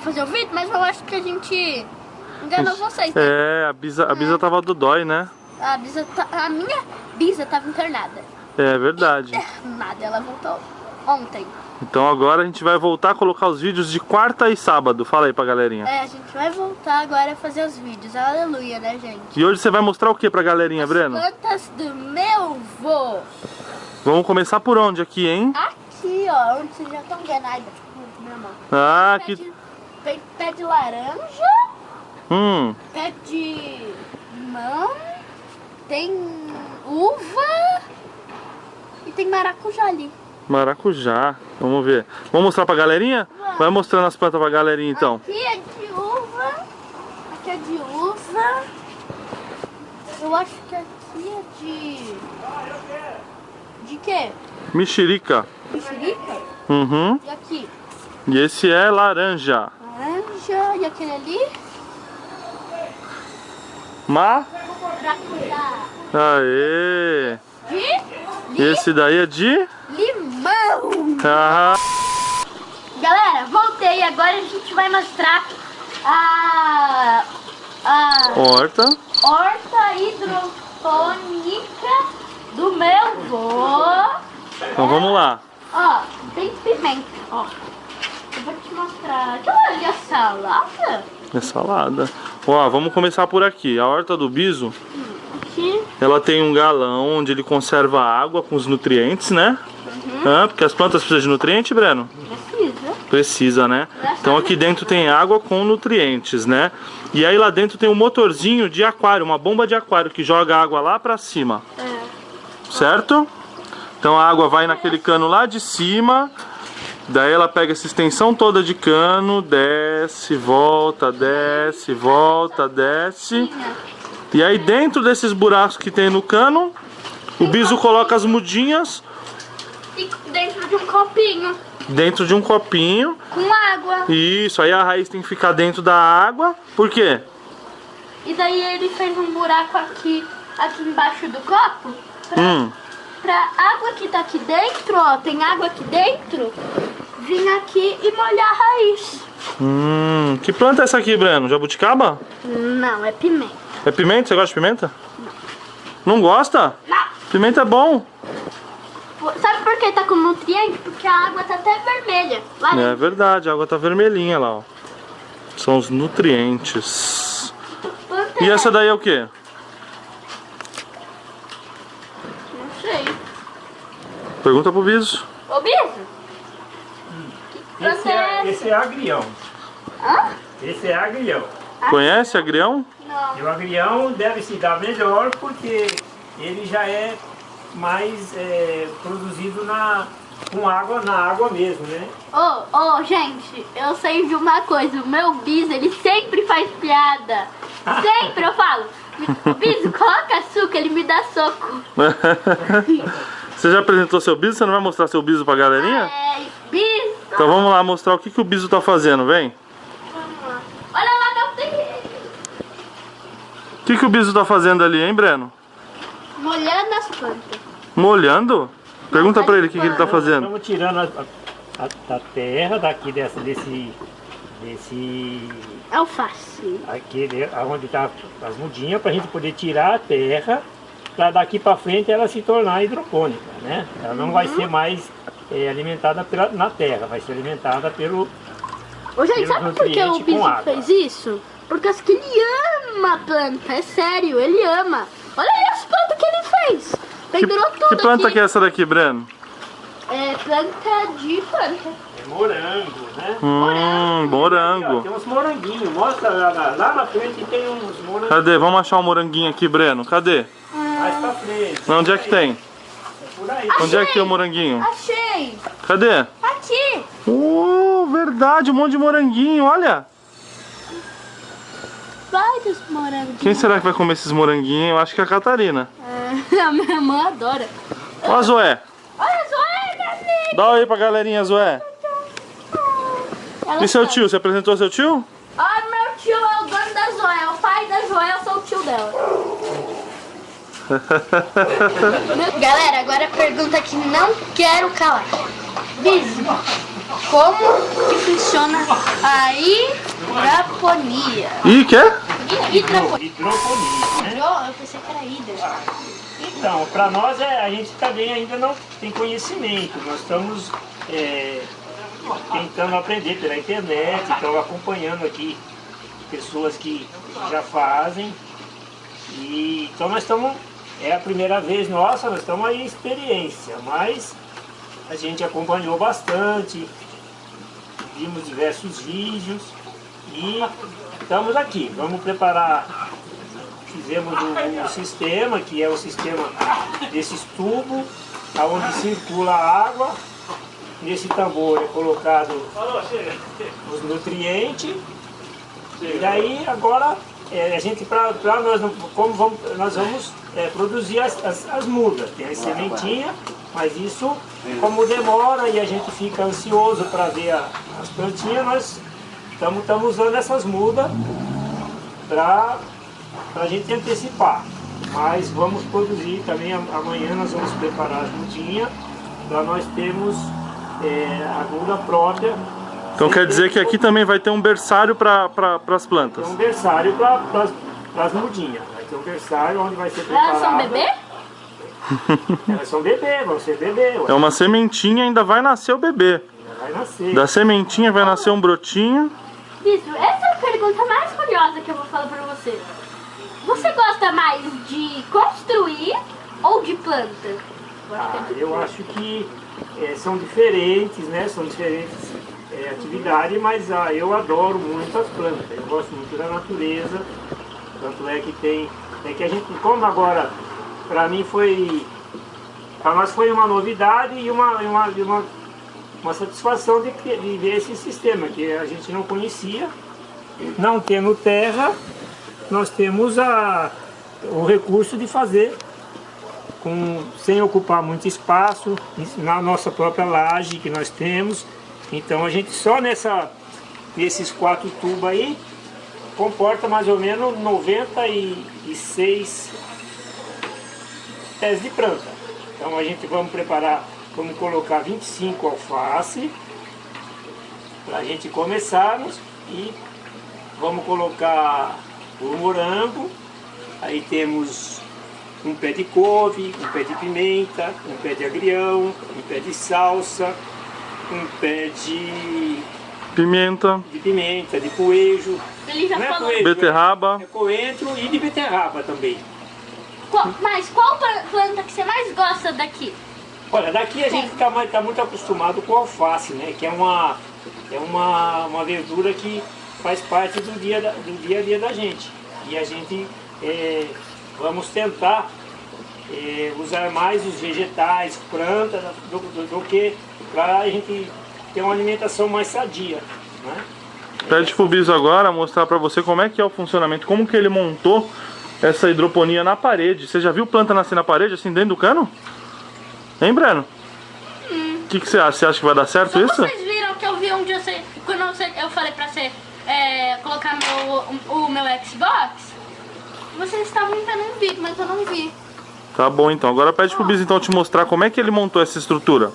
fazer o vídeo, mas eu acho que a gente enganou vocês, né? É, a Bisa, a Bisa tava do dói, né? A, bisa tá- a minha bisa tava internada. É verdade. Nada, ela voltou ontem. Então agora a gente vai voltar a colocar os vídeos de quarta e sábado. Fala aí pra galerinha. É, a gente vai voltar agora a fazer os vídeos. Aleluia, né, gente? E hoje você vai mostrar o que pra galerinha, Breno? Plantas do meu vô. Vamos começar por onde aqui, hein? Aqui, ó, onde vocês já estão vendo. Ai, bate minha mão. Ah, que... de, pé, de laranja, Hum, pé de limão, tem uva e tem maracujá ali. maracujá. Vamos ver. Vamos mostrar pra galerinha? Vai mostrando as plantas pra galerinha então. Aqui é de uva, aqui é de uva. Eu acho que aqui é de... De quê? Mexerica. Mexerica? Uhum. E aqui? E esse é laranja. Laranja. E aquele ali? Ma... Maracujá. Aê! De E esse daí é de... limão. Ah, Galera, voltei. Agora a gente vai mostrar a, a horta. horta hidropônica do meu vô. Então vamos lá. Ó, tem pimenta, ó. Vou te mostrar. Aquela ali é salada? É salada. Ó, vamos começar por aqui. A horta do biso, Aqui. ela tem um galão onde ele conserva a água com os nutrientes, né? Ah, porque as plantas precisam de nutriente, Breno? Precisa. Precisa, né? Então aqui dentro tem água com nutrientes, né? E aí lá dentro tem um motorzinho de aquário, uma bomba de aquário que joga água lá pra cima, É. certo? Então a água vai naquele cano lá de cima, daí ela pega essa extensão toda de cano, desce, volta, desce, volta, desce. E aí dentro desses buracos que tem no cano, o biso coloca as mudinhas E dentro de um copinho dentro de um copinho com água. Isso, aí a raiz tem que ficar dentro da água. Por quê? E daí ele fez um buraco aqui, aqui embaixo do copo. Pra, Hum, pra água que tá aqui dentro, ó, tem água aqui dentro, vir aqui e molhar a raiz. hum. Que planta é essa aqui, Breno? Jabuticaba? Não, é pimenta. É pimenta? Você gosta de pimenta? Não gosta? Não. Pimenta é bom. Sabe por que tá com nutriente? Porque a água tá até vermelha. Lá É verdade, a água tá vermelhinha lá, ó. São os nutrientes. E é- essa daí é o quê? Não sei. Pergunta pro Biso. Ô, Biso? Esse é esse é agrião. Hã? Esse é agrião. Conhece agrião? Não. E o agrião deve se dar melhor porque ele já é mais é, produzido na, com água, na água mesmo, né? Ô, ô, gente, eu sei de uma coisa. O meu bis, ele sempre faz piada. Sempre, eu falo. Bis, coloca açúcar, ele me dá soco. Você já apresentou seu biso? Você não vai mostrar seu biso pra galerinha? É, bis, Então vamos lá mostrar o que, que o biso tá fazendo, vem. vamos lá. Olha lá, meu. O que, que o biso tá fazendo ali, hein, Breno? Molhando as plantas. Molhando? Pergunta pra ele o que, que ele tá fazendo. Estamos tirando a, a, a- terra daqui dessa, desse, desse Alface. aqui, né, onde tá as mudinhas, para a gente poder tirar a terra, para daqui para frente ela se tornar hidropônica, né? Ela não vai ser mais é, alimentada pela, na terra, vai ser alimentada pelo Ô, gente, sabe por que o água. fez isso? Porque acho que ele ama a planta, é sério, ele ama. Olha aí as plantas que ele fez. Que, Pendurou tudo que planta aqui. que é essa daqui, Breno? É planta de planta. é morango, né? Hum, Aqui, ó, morango. tem uns moranguinhos, mostra lá, na- lá na frente tem uns moranguinhos. Cadê? Vamos achar um moranguinho aqui, Breno. Cadê? Pra frente. Onde é que tem? É aí. Onde é que tem o moranguinho? Achei! Cadê? Aqui! Oh, verdade, um monte de moranguinho, olha. Vários morangos. Quem será que vai comer esses moranguinhos? Eu acho que é a Catarina. É, a minha irmã adora. Ó a Zoé. Olha minha amiga! Dá oi pra galerinha, Zoé. Ela E seu sabe. tio? Você apresentou seu tio? Ah, meu tio é o dono da Zoé, é o pai da Zoé, eu sou o tio dela. Galera, agora a pergunta que não quero calar. Bizi, como que funciona a hidraponia? Ih, quer? Hidraponia. Hidroponia, né? Eu pensei que era hidra. Então, para nós é, a gente também ainda não tem conhecimento. Nós estamos é, tentando aprender pela internet, estamos acompanhando aqui pessoas que já fazem. E, então nós estamos, é a primeira vez nossa, nós estamos aí em experiência, mas a gente acompanhou bastante, vimos diversos vídeos e estamos aqui. Vamos preparar fizemos o, o sistema, que é o sistema desses tubos, onde circula a água. Nesse tambor é colocado os nutrientes. E daí agora é, a gente para nós como vamos, nós vamos é, produzir as, as, as, mudas, tem as sementinhas, mas isso como demora e a gente fica ansioso para ver a, as plantinhas, nós estamos usando essas mudas para para a gente antecipar. Mas vamos produzir também, amanhã nós vamos preparar as mudinhas, para nós termos é, a muda própria. Então quer dizer que aqui também vai ter um berçário para pra, as plantas? Tem um berçário para as mudinhas. Vai ter um berçário onde vai ser preparado. Elas são bebê? Elas são bebê, vão ser bebê. Ué. É uma sementinha ainda vai nascer o bebê. Vai nascer. Da sementinha vai nascer um brotinho. Isso, essa é a pergunta mais curiosa que eu vou falar para você. Você gosta mais de construir ou de planta? Ah, eu acho que é, são diferentes, né? São diferentes é, atividades, mas ah, eu adoro muito as plantas. Eu gosto muito da natureza. Tanto é que tem. É que a gente, como agora, para mim foi. Para nós foi uma novidade e uma, uma, uma, uma satisfação de, de ver esse sistema que a gente não conhecia, não tendo terra nós temos a, o recurso de fazer com, sem ocupar muito espaço, na nossa própria laje que nós temos. Então a gente só nessa, nesses quatro tubos aí, comporta mais ou menos 96 pés de planta. Então a gente vamos preparar, vamos colocar 25 alface, para a gente começarmos e vamos colocar o morango, aí temos um pé de couve, um pé de pimenta, um pé de agrião, um pé de salsa, um pé de pimenta, de pimenta, de coejo, Ele já não é falou. beterraba. é coentro e de beterraba também. Qual- mas qual pla- planta que você mais gosta daqui? Olha, daqui a gente está tá muito acostumado com alface, né? Que é uma, é uma, uma verdura que faz parte do dia, da- do dia a dia da gente. E a gente é, vamos tentar é, usar mais os vegetais, plantas, do, do- do que para a gente ter uma alimentação mais sadia. Né? Pede pro Biso agora mostrar pra você como é que é o funcionamento, como que ele montou essa hidroponia na parede. Você já viu planta nascer na parede, assim, dentro do cano? Hein, Breno? O que, que você acha? Você acha que vai dar certo Só isso? vocês viram que eu vi um dia você, quando você- eu falei pra você é, colocar meu, o meu Xbox, vocês estavam vendo um vídeo, mas eu não vi. Tá bom, então. Agora pede pro Biso então te mostrar como é que ele montou essa estrutura.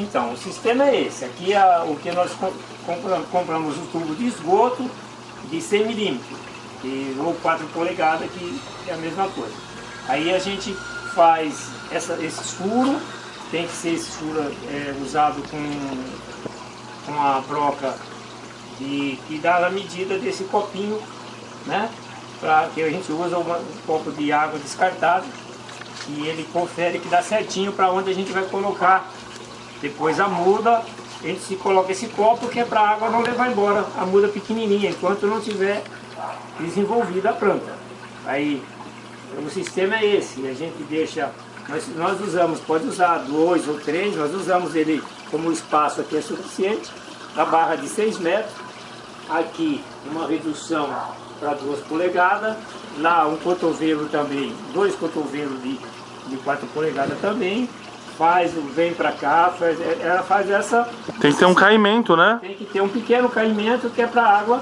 Então, o sistema é esse. Aqui é o que nós co- compra- compramos o tubo de esgoto de 100 milímetros ou 4 polegadas, que é a mesma coisa. Aí a gente faz essa, esses furos, tem que ser esse furo é, usado com, com a broca de, que dá a medida desse copinho, né? Pra, que a gente usa uma- um copo de água descartável e ele confere que dá certinho para onde a gente vai colocar depois a muda, a gente se coloca esse copo que é para a água não levar embora. A muda pequenininha, enquanto não tiver desenvolvida a planta. Aí o sistema é esse, a gente deixa, nós, nós usamos, pode usar dois ou três, nós usamos ele como espaço aqui é suficiente, a barra de 6 metros, aqui uma redução para duas polegadas, lá um cotovelo também, dois cotovelos de, de 4 polegadas também, faz, vem para cá, faz, ela faz essa, Tem que ter um caimento, né? tem que ter um pequeno caimento que é para a água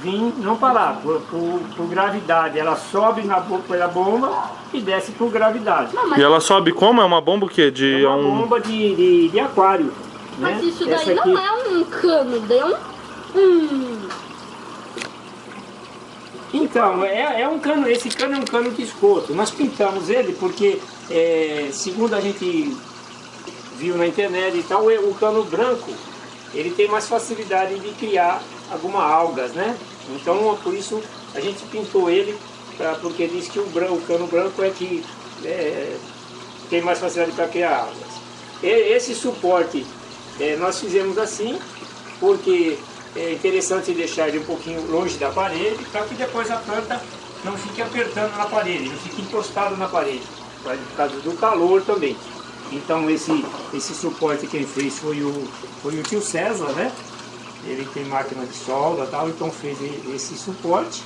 vir, não parar, por, por, por gravidade. Ela sobe na, pela bomba e desce por gravidade. Não, E ela sobe como? É uma bomba o quê? De É uma um... bomba de, de, de aquário. mas né? isso daí Essa aqui- não é um cano, daí é um... Então, é, é um cano, esse cano é um cano de esgoto. Nós pintamos ele porque, é, segundo a gente viu na internet e tal, o cano branco ele tem mais facilidade de criar algumas algas, né? Então, por isso a gente pintou ele, pra, porque diz que o, branco, o cano branco é que é, tem mais facilidade para criar algas. E, esse suporte é, nós fizemos assim, porque é interessante deixar ele um pouquinho longe da parede, para que depois a planta não fique apertando na parede, não fique encostado na parede, por causa do calor também. Então esse, esse suporte quem fez foi o, foi o tio César, né? Ele tem máquina de solda tal, então fez esse suporte.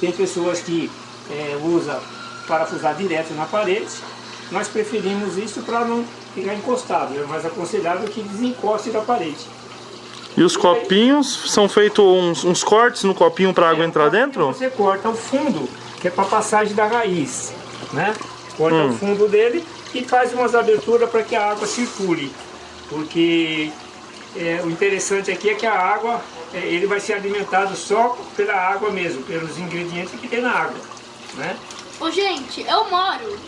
Tem pessoas que é, usam parafusar direto na parede. Nós preferimos isso para não ficar encostado, é mais aconselhável que desencoste da parede. E os copinhos são feitos uns, uns cortes no copinho para água entrar dentro? Você corta o fundo, que é para passagem da raiz, né? Corta o fundo dele e faz umas aberturas para que a água circule. Porque é, o interessante aqui é que a água, é, ele vai ser alimentado só pela água mesmo, pelos ingredientes que tem na água, né? Ô, gente, eu moro.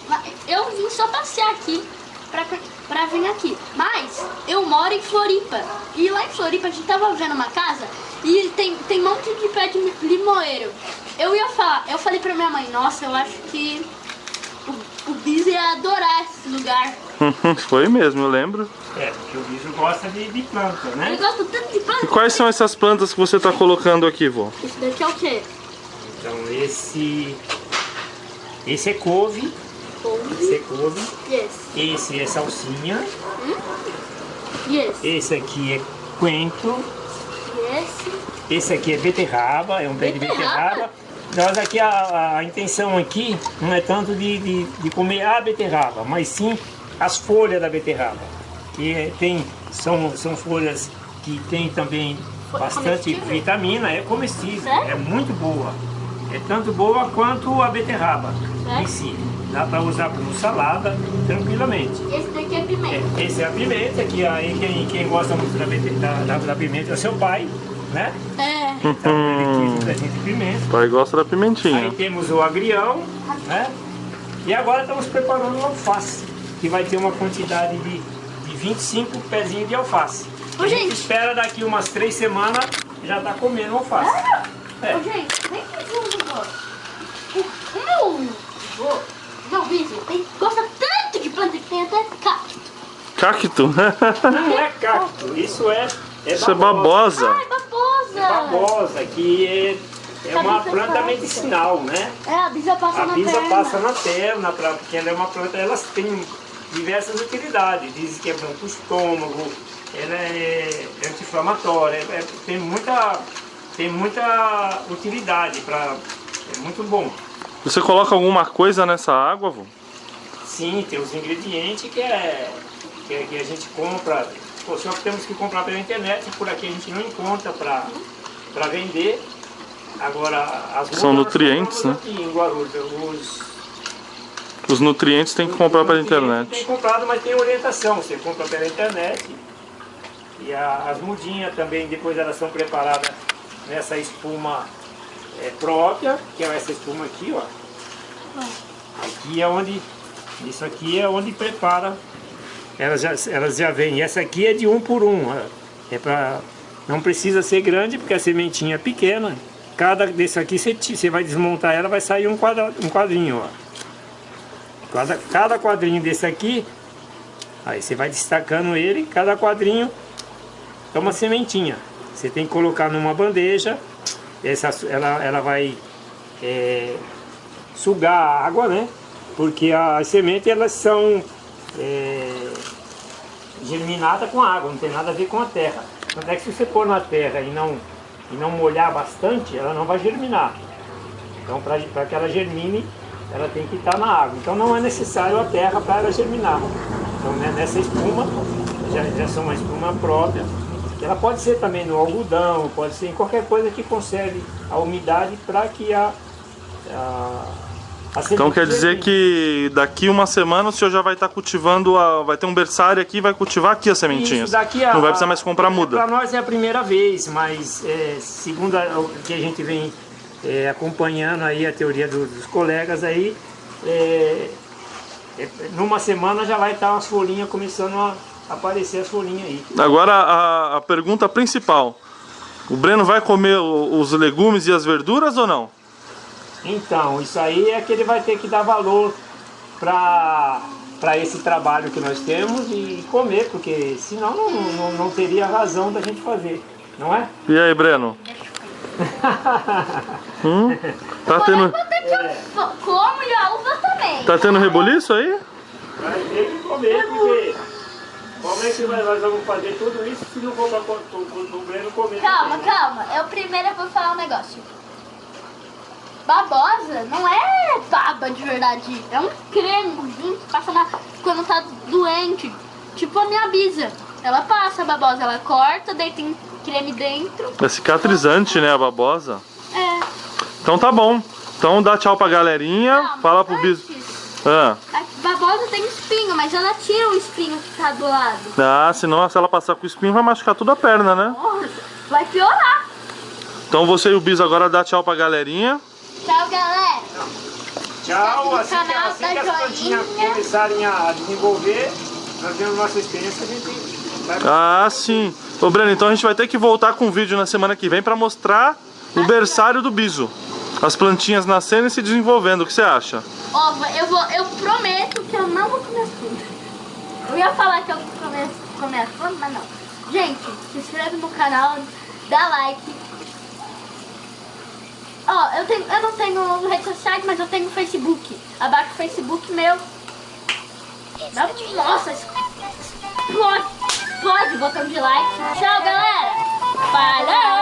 Eu vim só passear aqui pra, pra vir aqui. Mas eu moro em Floripa. E lá em Floripa a gente tava vendo uma casa e tem, tem um monte de pé de limoeiro. Eu ia falar, eu falei pra minha mãe, nossa, eu acho que o, o Biz ia adorar esse lugar. Foi mesmo, eu lembro. É, porque o bicho gosta de, de planta, Ele né? gosta tanto de planta. E quais são essas plantas que você está colocando aqui, vô? Isso daqui é o quê? Então esse, esse é couve, esse Couve. é couve, Yes. esse é salsinha, Yes. esse aqui é coentro, Yes. Esse aqui é beterraba, é um pé de Beterraba? Nós aqui, a, a intenção aqui não é tanto de, de, de comer a beterraba, mas sim as folhas da beterraba. Que é- tem, são, são folhas que tem também bastante vitamina, é comestível, Sério? é muito boa. É tanto boa quanto a beterraba Sério? em si. Dá para usar como salada tranquilamente. Esse daqui é pimenta. É, esse é a pimenta, que aí quem, quem gosta muito da, da, da, da pimenta é seu pai, né? É. Então ele quis um pezinho de pimenta. O pai gosta da Aí pimentinha. temos o agrião, né? E agora estamos preparando o alface, que vai ter uma quantidade de, de 25 pezinhos de alface. Ô, a gente gente. espera daqui umas três semanas já tá comendo alface. É. Ô, gente, vem aqui junto, meu vô, meu vizinho, ele gosta tanto de planta que tem até cacto. Cacto? Não é cacto, isso é, é Isso é babosa. Ai, babosa. É babosa, que é, é uma Cabeça planta medicinal, né? É, a bisa passa A na bisa perna. passa na perna, pra, porque ela é uma planta, elas têm diversas utilidades. Dizem que é bom para o estômago, ela é anti-inflamatória, é- é- tem, muita, tem muita utilidade, pra, é muito bom. Você coloca alguma coisa nessa água, vô? Sim, tem os ingredientes que, é, que, é- que a gente compra, pô, só que temos que comprar pela internet, por aqui a gente não encontra para vender. Agora, as São nutrientes, compramos Aqui em Guarulhos, os, Os nutrientes tem que comprar pela internet. Tem comprado, mas tem orientação. Você compra pela internet. E a- as mudinhas também, depois elas são preparadas nessa espuma é, própria, que é essa espuma aqui, ó. Aqui é onde. Isso aqui é onde prepara. Elas já, elas já vêm. E essa aqui é de um por um. ó. É pra, não precisa ser grande, porque a sementinha é pequena. Cada desse aqui você, você vai desmontar ela, vai sair um, quadra, um quadrinho, ó. Cada, cada quadrinho desse aqui, aí você vai destacando ele, cada quadrinho é uma sementinha. Você tem que colocar numa bandeja, essa, ela, ela vai é, sugar a água, né? Porque as sementes elas são é, germinadas com água, não tem nada a ver com a terra. Tanto é que se você pôr na terra e não, e não molhar bastante, ela não vai germinar. Então, para que ela germine, ela tem que estar na água. Então, não é necessário a terra para ela germinar. Então, né, nessa espuma, já, já são uma espuma própria, Ela pode ser também no algodão, pode ser em qualquer coisa que conserve a umidade para que a, a, Então quer dizer que daqui uma semana o senhor já vai estar cultivando, a, vai ter um berçário aqui e vai cultivar aqui as sementinhas. Isso, daqui a- Não vai precisar mais comprar muda. Para nós é a primeira vez, mas é, segundo a- o que a gente vem é, acompanhando aí a teoria do- dos colegas aí, é, é, numa semana já vai estar as folhinhas começando a aparecer as folhinhas aí. Agora a, a pergunta principal. O Breno vai comer os legumes e as verduras ou não? Então, isso aí é que ele vai ter que dar valor para para esse trabalho que nós temos e comer, porque senão não, não, não teria razão da gente fazer, não é? E aí, Breno? Hum? Tá tendo, como e a uva também. tá tendo rebuliço aí? Vai ter que comer, porque como é que nós vamos fazer tudo isso se não for para o Breno comer? Calma, também, né? calma. Eu primeiro vou falar um negócio. Babosa não é baba de verdade. É um cremezinho que passa na, quando tá doente. Tipo a minha bisa. Ela passa a babosa, ela corta, daí tem creme dentro. É cicatrizante, né, a babosa? É. Então tá bom. Então dá tchau pra galerinha. Calma, Fala pro bis. Antes, Ah. A babosa tem espinho, mas ela tira o espinho que tá do lado. ah, senão se ela passar com o espinho vai machucar toda a perna, né? Nossa, vai piorar. Então você e o bis agora dá tchau pra galerinha. Tchau, galera. Tchau, assim que, canal assim da que as plantinhas joinha. começarem a desenvolver, nós temos nossa experiência, a gente vai Ah, sim. Ô, Breno, então a gente vai ter que voltar com um vídeo na semana que vem pra mostrar o berçário do biso. As plantinhas nascendo e se desenvolvendo. O que você acha? Ó, eu, vou, eu prometo que eu não vou comer as plantas. Eu ia falar que eu comer, comer as plantas, mas não. Gente, se inscreve no canal, dá like. Ó, eu, tenho, eu não tenho redes sociais, mas eu tenho Facebook. Abaixa o Facebook meu. Nossa, explode, explode o botão de like. Tchau, galera. Falou!